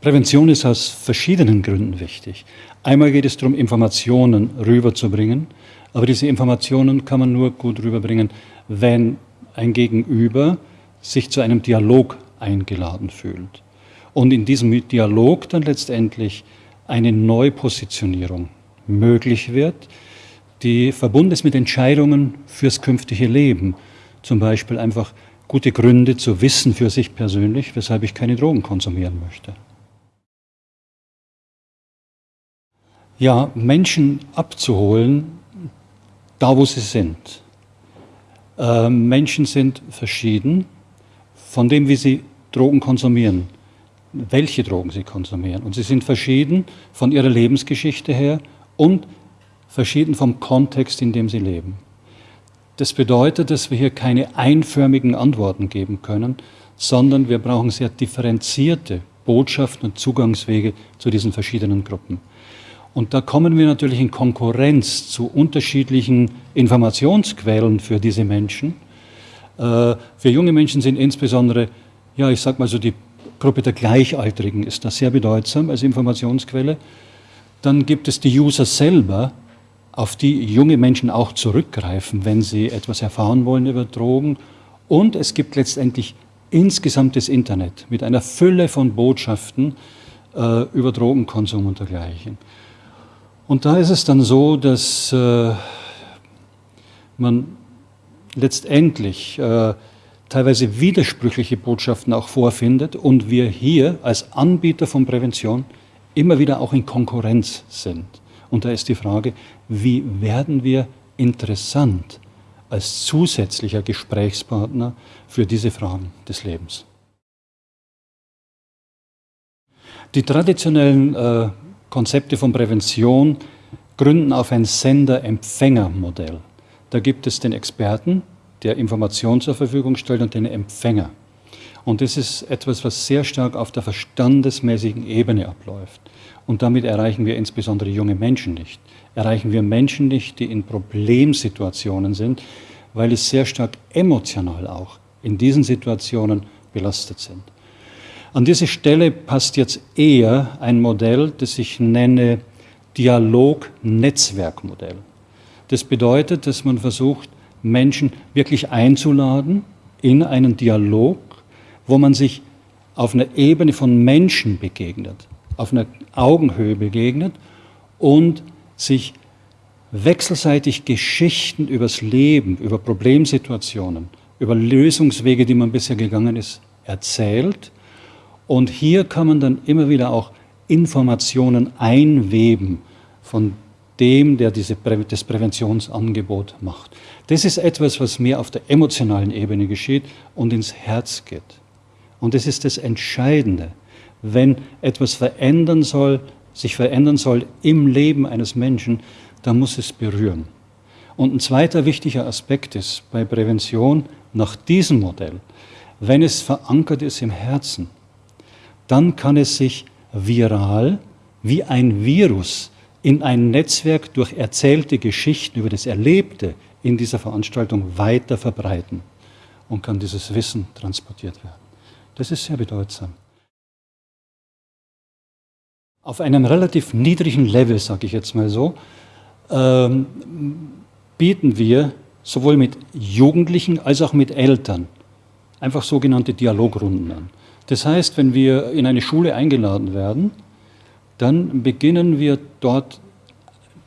Prävention ist aus verschiedenen Gründen wichtig. Einmal geht es darum, Informationen rüberzubringen, aber diese Informationen kann man nur gut rüberbringen, wenn ein Gegenüber sich zu einem Dialog eingeladen fühlt. Und in diesem Dialog dann letztendlich eine Neupositionierung möglich wird, die verbunden ist mit Entscheidungen fürs künftige Leben. Zum Beispiel einfach gute Gründe zu wissen für sich persönlich, weshalb ich keine Drogen konsumieren möchte. Ja, Menschen abzuholen, da wo sie sind. Äh, Menschen sind verschieden von dem, wie sie Drogen konsumieren, welche Drogen sie konsumieren. Und sie sind verschieden von ihrer Lebensgeschichte her und verschieden vom Kontext, in dem sie leben. Das bedeutet, dass wir hier keine einförmigen Antworten geben können, sondern wir brauchen sehr differenzierte Botschaften und Zugangswege zu diesen verschiedenen Gruppen. Und da kommen wir natürlich in Konkurrenz zu unterschiedlichen Informationsquellen für diese Menschen. Äh, für junge Menschen sind insbesondere, ja, ich sag mal so, die Gruppe der Gleichaltrigen ist da sehr bedeutsam als Informationsquelle. Dann gibt es die User selber, auf die junge Menschen auch zurückgreifen, wenn sie etwas erfahren wollen über Drogen. Und es gibt letztendlich insgesamt das Internet mit einer Fülle von Botschaften äh, über Drogenkonsum und dergleichen. Und da ist es dann so, dass äh, man letztendlich äh, teilweise widersprüchliche Botschaften auch vorfindet und wir hier als Anbieter von Prävention immer wieder auch in Konkurrenz sind. Und da ist die Frage, wie werden wir interessant als zusätzlicher Gesprächspartner für diese Fragen des Lebens. Die traditionellen äh, Konzepte von Prävention gründen auf ein Sender-Empfänger-Modell. Da gibt es den Experten, der Informationen zur Verfügung stellt, und den Empfänger. Und das ist etwas, was sehr stark auf der verstandesmäßigen Ebene abläuft. Und damit erreichen wir insbesondere junge Menschen nicht. Erreichen wir Menschen nicht, die in Problemsituationen sind, weil es sehr stark emotional auch in diesen Situationen belastet sind. An diese Stelle passt jetzt eher ein Modell, das ich nenne Dialog-Netzwerkmodell. Das bedeutet, dass man versucht, Menschen wirklich einzuladen in einen Dialog, wo man sich auf einer Ebene von Menschen begegnet auf einer Augenhöhe begegnet und sich wechselseitig Geschichten übers Leben, über Problemsituationen, über Lösungswege, die man bisher gegangen ist, erzählt. Und hier kann man dann immer wieder auch Informationen einweben von dem, der diese Prä das Präventionsangebot macht. Das ist etwas, was mehr auf der emotionalen Ebene geschieht und ins Herz geht. Und das ist das Entscheidende wenn etwas verändern soll, sich verändern soll im Leben eines Menschen, dann muss es berühren. Und ein zweiter wichtiger Aspekt ist bei Prävention nach diesem Modell, wenn es verankert ist im Herzen, dann kann es sich viral wie ein Virus in ein Netzwerk durch erzählte Geschichten über das Erlebte in dieser Veranstaltung weiter verbreiten und kann dieses Wissen transportiert werden. Das ist sehr bedeutsam. Auf einem relativ niedrigen Level, sage ich jetzt mal so, ähm, bieten wir sowohl mit Jugendlichen als auch mit Eltern einfach sogenannte Dialogrunden an. Das heißt, wenn wir in eine Schule eingeladen werden, dann beginnen wir dort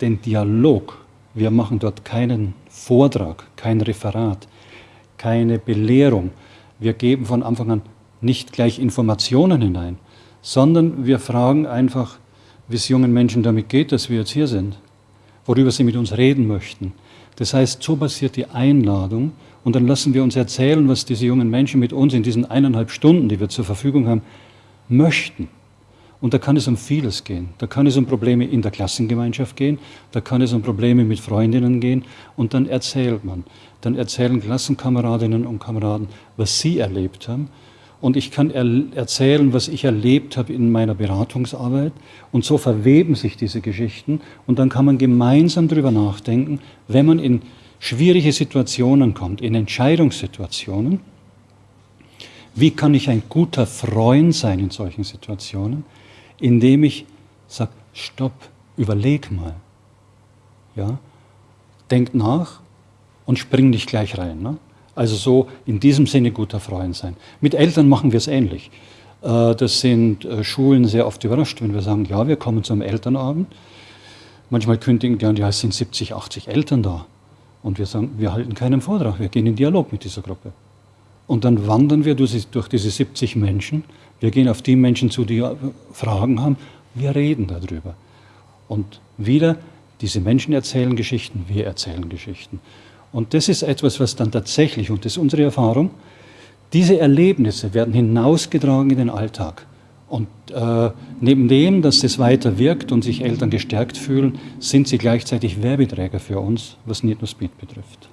den Dialog. Wir machen dort keinen Vortrag, kein Referat, keine Belehrung. Wir geben von Anfang an nicht gleich Informationen hinein, sondern wir fragen einfach, wie es jungen Menschen damit geht, dass wir jetzt hier sind, worüber sie mit uns reden möchten. Das heißt, so passiert die Einladung und dann lassen wir uns erzählen, was diese jungen Menschen mit uns in diesen eineinhalb Stunden, die wir zur Verfügung haben, möchten. Und da kann es um vieles gehen. Da kann es um Probleme in der Klassengemeinschaft gehen, da kann es um Probleme mit Freundinnen gehen und dann erzählt man. Dann erzählen Klassenkameradinnen und Kameraden, was sie erlebt haben und ich kann er erzählen, was ich erlebt habe in meiner Beratungsarbeit und so verweben sich diese Geschichten und dann kann man gemeinsam darüber nachdenken, wenn man in schwierige Situationen kommt, in Entscheidungssituationen, Wie kann ich ein guter Freund sein in solchen Situationen? Indem ich sage, stopp, überleg mal. Ja? Denk nach und spring nicht gleich rein. Ne? Also so in diesem Sinne guter Freund sein. Mit Eltern machen wir es ähnlich. Äh, das sind äh, Schulen sehr oft überrascht, wenn wir sagen, ja, wir kommen zum Elternabend. Manchmal kündigen die an, ja, es sind 70, 80 Eltern da. Und wir sagen, wir halten keinen Vortrag, wir gehen in Dialog mit dieser Gruppe. Und dann wandern wir durch diese 70 Menschen. Wir gehen auf die Menschen zu, die äh, Fragen haben. Wir reden darüber. Und wieder, diese Menschen erzählen Geschichten, wir erzählen Geschichten. Und das ist etwas, was dann tatsächlich, und das ist unsere Erfahrung, diese Erlebnisse werden hinausgetragen in den Alltag. Und äh, neben dem, dass das weiter wirkt und sich Eltern gestärkt fühlen, sind sie gleichzeitig Werbeträger für uns, was Need No Speed betrifft.